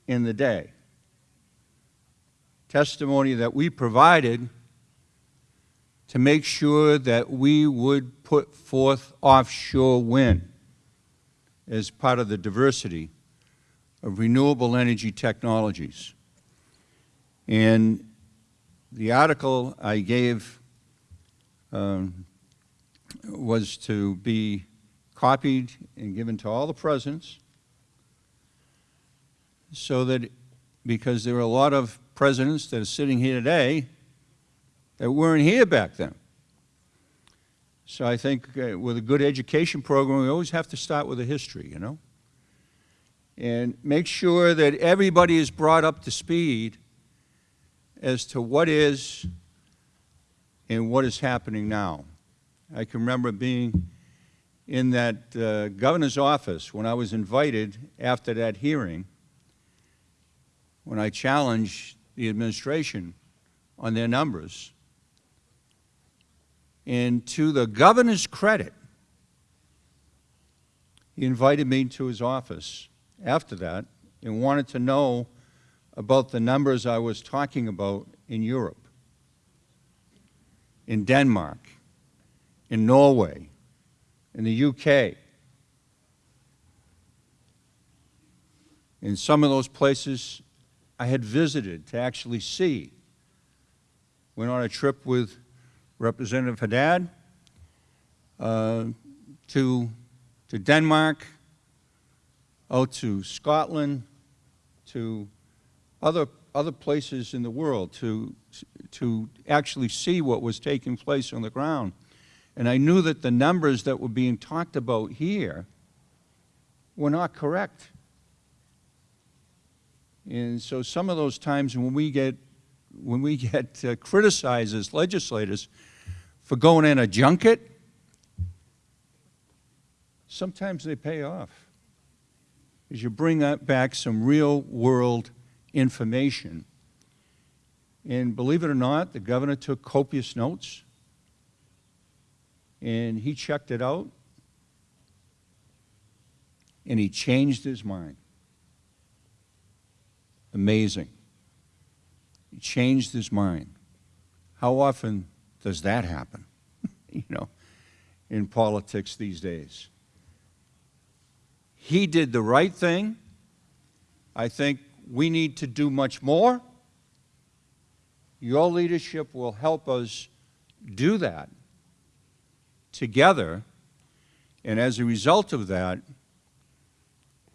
in the day. Testimony that we provided to make sure that we would put forth offshore wind as part of the diversity of renewable energy technologies. And the article I gave um, was to be copied and given to all the presidents so that, because there are a lot of presidents that are sitting here today that weren't here back then. So I think uh, with a good education program, we always have to start with a history, you know? And make sure that everybody is brought up to speed as to what is and what is happening now. I can remember being in that uh, governor's office when I was invited after that hearing, when I challenged the administration on their numbers. And to the governor's credit, he invited me to his office after that and wanted to know about the numbers I was talking about in Europe, in Denmark, in Norway, in the UK. In some of those places I had visited to actually see. Went on a trip with Representative Haddad uh, to, to Denmark, out to Scotland, to other, other places in the world to, to actually see what was taking place on the ground. And I knew that the numbers that were being talked about here were not correct. And so some of those times when we get, when we get uh, criticized as legislators for going in a junket, sometimes they pay off. As you bring back some real world information. And believe it or not, the governor took copious notes and he checked it out and he changed his mind. Amazing. He changed his mind. How often does that happen, you know, in politics these days? He did the right thing. I think we need to do much more. Your leadership will help us do that together. And as a result of that,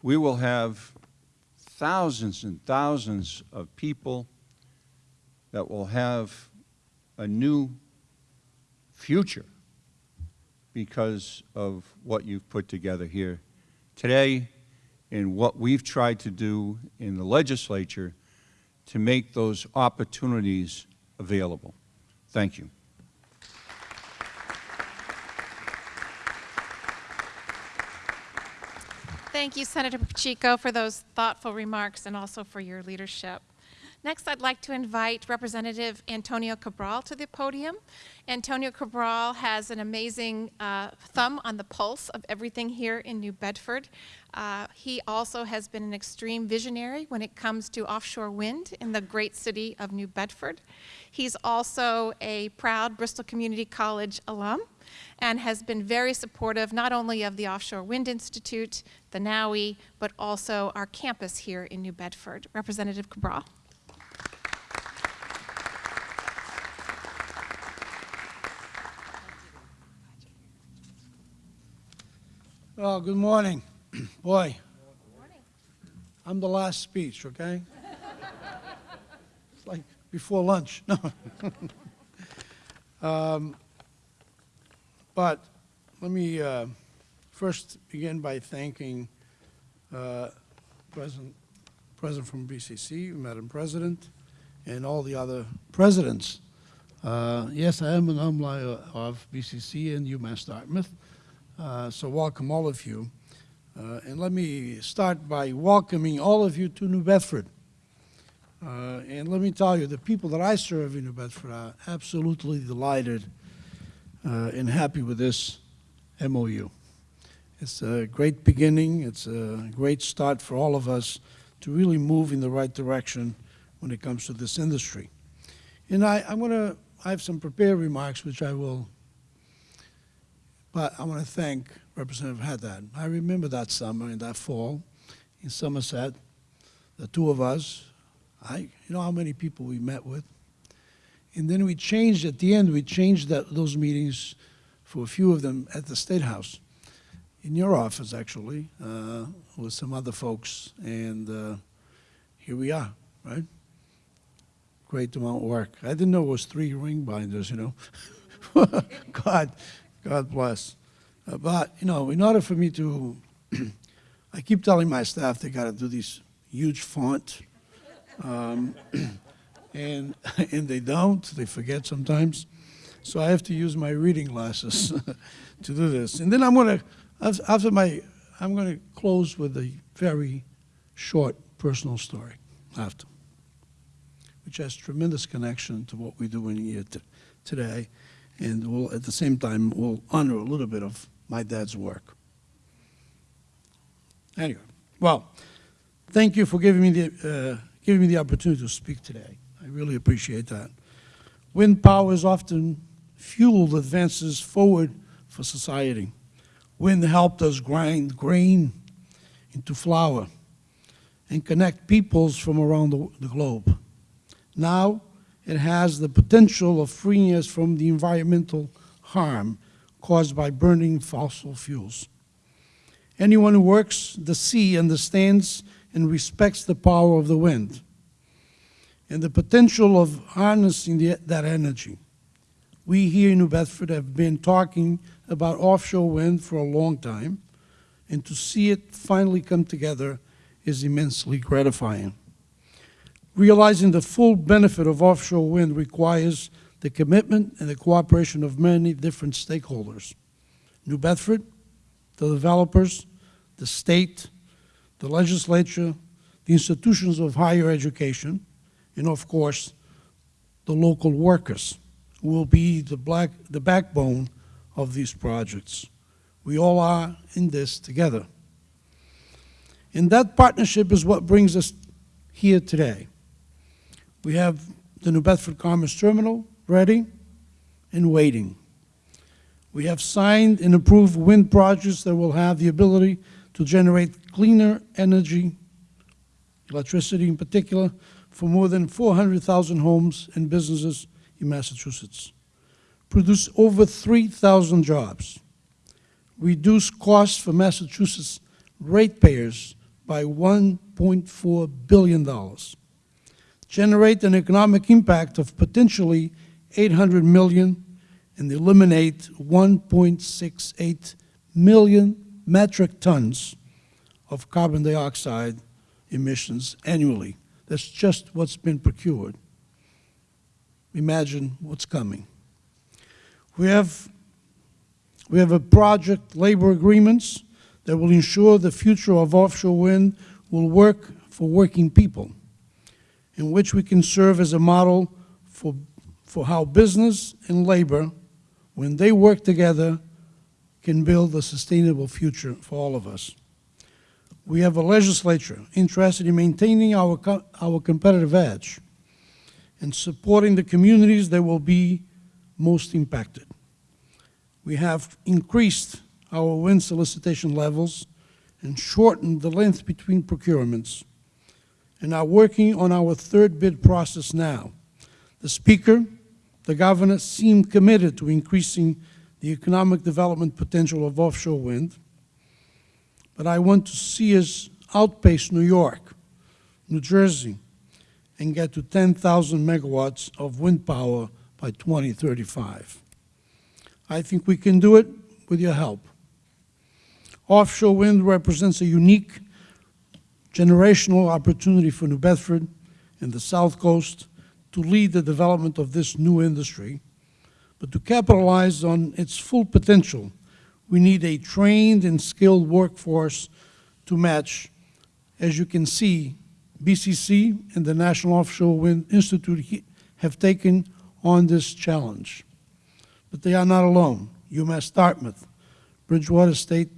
we will have thousands and thousands of people that will have a new future because of what you've put together here today and what we've tried to do in the legislature to make those opportunities available. Thank you. Thank you, Senator Pacheco, for those thoughtful remarks and also for your leadership. Next, I'd like to invite Representative Antonio Cabral to the podium. Antonio Cabral has an amazing uh, thumb on the pulse of everything here in New Bedford. Uh, he also has been an extreme visionary when it comes to offshore wind in the great city of New Bedford. He's also a proud Bristol Community College alum and has been very supportive not only of the Offshore Wind Institute, the NOWI, but also our campus here in New Bedford. Representative Cabral. Well, good morning. Boy, good morning. I'm the last speech, okay? It's like before lunch. No. Um, But let me uh, first begin by thanking uh, President, President from BCC, Madam President, and all the other presidents. Uh, Yes, I am an alumni of BCC and UMass Dartmouth, so welcome all of you. Uh, And let me start by welcoming all of you to New Bedford. Uh, And let me tell you, the people that I serve in New Bedford are absolutely delighted uh, and happy with this MOU. It's a great beginning. It's a great start for all of us to really move in the right direction when it comes to this industry. And I, I'm going to, I have some prepared remarks which I will, but I want to thank Representative Haddad. I remember that summer and that fall in Somerset, the two of us, I, you know how many people we met with? And then we changed, at the end, we changed that, those meetings for a few of them at the State House, in your office, actually, uh, with some other folks. And uh, here we are, right? Great amount of work. I didn't know it was three ring binders, you know. God, God bless. Uh, but, you know, in order for me to, I keep telling my staff they got to do this huge font. Um, and and they don't. They forget sometimes. So I have to use my reading glasses to do this. And then I'm going to after my I'm going to close with a very short personal story after, which has tremendous connection to what we're doing here today, and will at the same time we'll honor a little bit of my dad's work. Anyway, well, thank you for giving me the uh, giving me the opportunity to speak today. I really appreciate that. Wind power has often fueled advances forward for society. Wind helped us grind grain into flour and connect peoples from around the, the globe. Now, it has the potential of freeing us from the environmental harm caused by burning fossil fuels. Anyone who works the sea understands and respects the power of the wind and the potential of harnessing the, that energy. We here in New Bedford have been talking about offshore wind for a long time, and to see it finally come together is immensely gratifying. Realizing the full benefit of offshore wind requires the commitment and the cooperation of many different stakeholders. New Bedford, the developers, the state, the legislature, the institutions of higher education, and of course, the local workers will be the, black, the backbone of these projects. We all are in this together. And that partnership is what brings us here today. We have the New Bedford Commerce Terminal ready and waiting. We have signed and approved wind projects that will have the ability to generate cleaner energy, electricity in particular, for more than 400,000 homes and businesses in Massachusetts. Produce over 3,000 jobs. Reduce costs for Massachusetts ratepayers by $1.4 billion. Generate an economic impact of potentially 800 million and eliminate 1.68 million metric tons of carbon dioxide emissions annually. That's just what's been procured. Imagine what's coming. We have, we have a project labor agreements that will ensure the future of offshore wind will work for working people, in which we can serve as a model for, for how business and labor, when they work together, can build a sustainable future for all of us. We have a legislature interested in maintaining our, co our competitive edge and supporting the communities that will be most impacted. We have increased our wind solicitation levels and shortened the length between procurements and are working on our third bid process now. The Speaker, the Governor seem committed to increasing the economic development potential of offshore wind, but I want to see us outpace New York, New Jersey, and get to 10,000 megawatts of wind power by 2035. I think we can do it with your help. Offshore wind represents a unique generational opportunity for New Bedford and the South Coast to lead the development of this new industry. But to capitalize on its full potential, we need a trained and skilled workforce to match. As you can see, BCC and the National Offshore Wind Institute have taken on this challenge. But they are not alone. UMass Dartmouth, Bridgewater State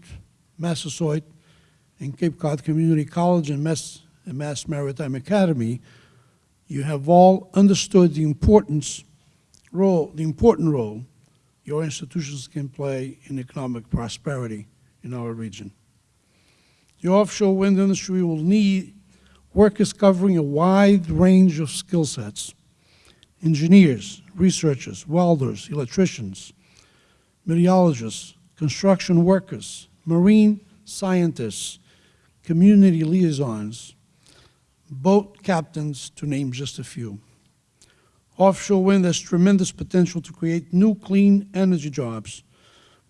Massasoit, and Cape Cod Community College and Mass, and Mass Maritime Academy, you have all understood the importance role, the important role your institutions can play in economic prosperity in our region. The offshore wind industry will need workers covering a wide range of skill sets, engineers, researchers, welders, electricians, meteorologists, construction workers, marine scientists, community liaisons, boat captains, to name just a few. Offshore wind has tremendous potential to create new clean energy jobs,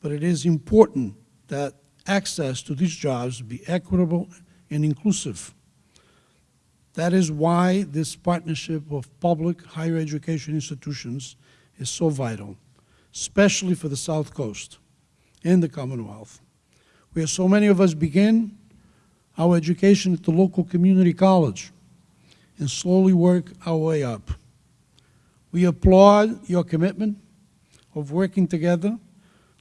but it is important that access to these jobs be equitable and inclusive. That is why this partnership of public higher education institutions is so vital, especially for the South Coast and the Commonwealth, where so many of us begin our education at the local community college and slowly work our way up. We applaud your commitment of working together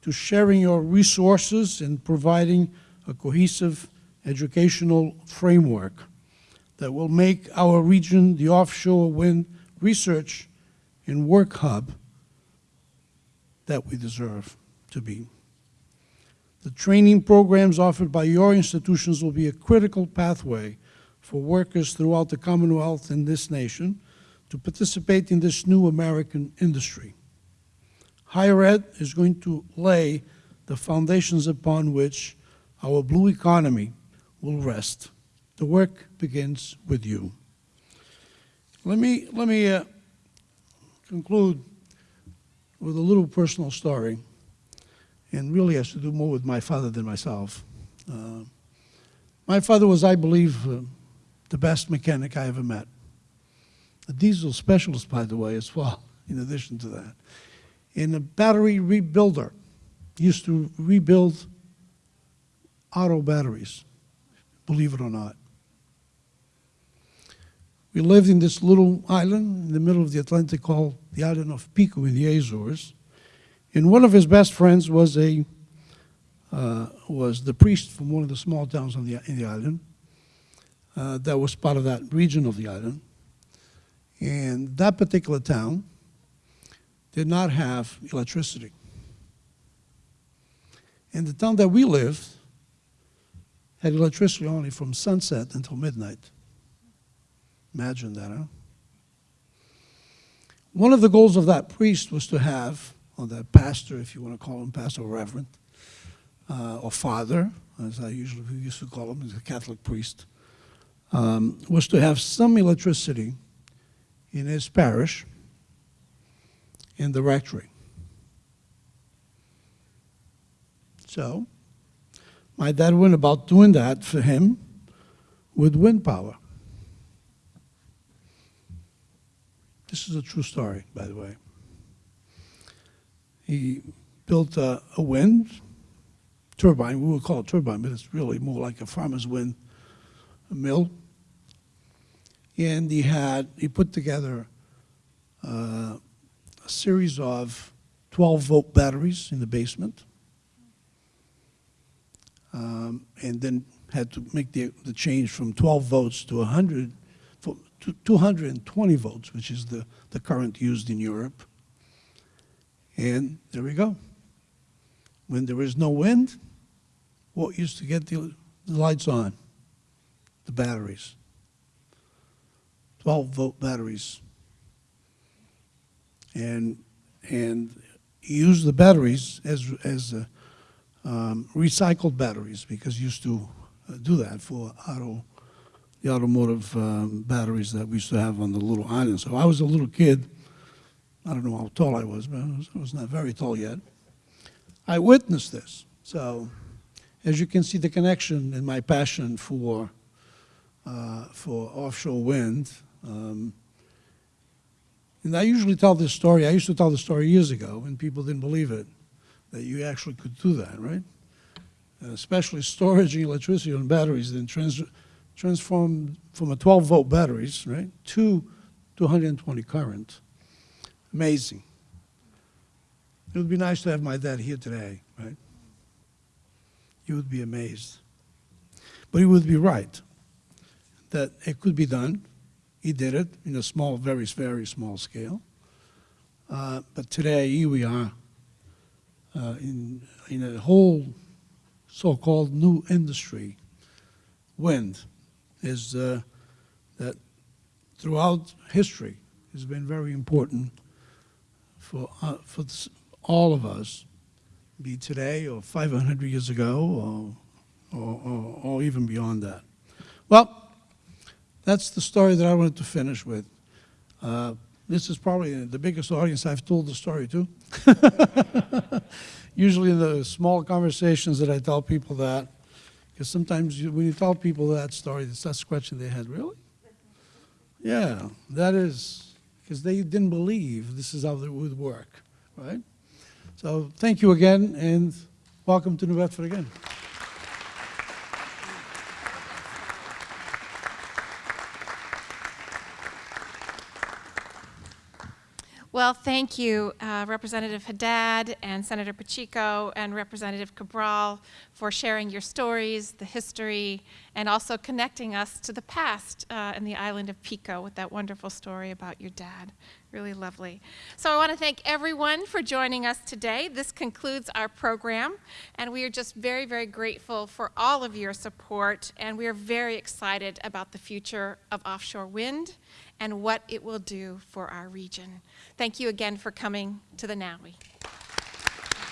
to sharing your resources and providing a cohesive educational framework that will make our region the offshore wind research and work hub that we deserve to be. The training programs offered by your institutions will be a critical pathway for workers throughout the Commonwealth and this nation to participate in this new American industry. Higher ed is going to lay the foundations upon which our blue economy will rest. The work begins with you. Let me, let me uh, conclude with a little personal story, and really has to do more with my father than myself. Uh, my father was, I believe, uh, the best mechanic I ever met. A diesel specialist, by the way, as well, in addition to that. And a battery rebuilder. Used to rebuild auto batteries, believe it or not. We lived in this little island in the middle of the Atlantic called the island of Pico in the Azores. And one of his best friends was a uh, was the priest from one of the small towns on the, in the island uh, that was part of that region of the island. And that particular town did not have electricity. And the town that we lived had electricity only from sunset until midnight. Imagine that, huh? One of the goals of that priest was to have, or that pastor, if you want to call him pastor or reverend, uh, or father, as I usually used to call him, as a Catholic priest, um, was to have some electricity in his parish in the rectory. So, my dad went about doing that for him with wind power. This is a true story, by the way. He built a, a wind turbine. We would call it turbine, but it's really more like a farmer's wind mill. And he had he put together uh, a series of 12 volt batteries in the basement, um, and then had to make the, the change from 12 volts to 100 to 220 volts, which is the, the current used in Europe. And there we go. When there is no wind, what used to get the, the lights on? The batteries. 12 volt batteries. And, and use the batteries as, as uh, um, recycled batteries because used to uh, do that for auto the automotive um, batteries that we used to have on the little island. So I was a little kid. I don't know how tall I was, but I was, I was not very tall yet. I witnessed this. So as you can see, the connection in my passion for, uh, for offshore wind. Um, and I usually tell this story. I used to tell the story years ago, and people didn't believe it, that you actually could do that, right? Especially storage electricity on batteries, then trans transform from a 12 volt batteries, right, to 220 current. Amazing. It would be nice to have my dad here today, right? You would be amazed. But he would be right that it could be done. He did it in a small, very, very small scale. Uh, but today, here we are uh, in, in a whole so-called new industry, wind is uh, that throughout history has been very important for, uh, for all of us, be today or 500 years ago or, or, or, or even beyond that. Well, that's the story that I wanted to finish with. Uh, this is probably the biggest audience I've told the story to. Usually in the small conversations that I tell people that, because sometimes you, when you tell people that story, they start scratching their head. Really? Yeah, that is because they didn't believe this is how it would work, right? So thank you again, and welcome to New Bedford again. Well, thank you, uh, Representative Haddad and Senator Pacheco and Representative Cabral for sharing your stories, the history, and also connecting us to the past uh, in the island of Pico with that wonderful story about your dad. Really lovely. So I want to thank everyone for joining us today. This concludes our program, and we are just very, very grateful for all of your support, and we are very excited about the future of offshore wind and what it will do for our region. Thank you again for coming to the NOWI.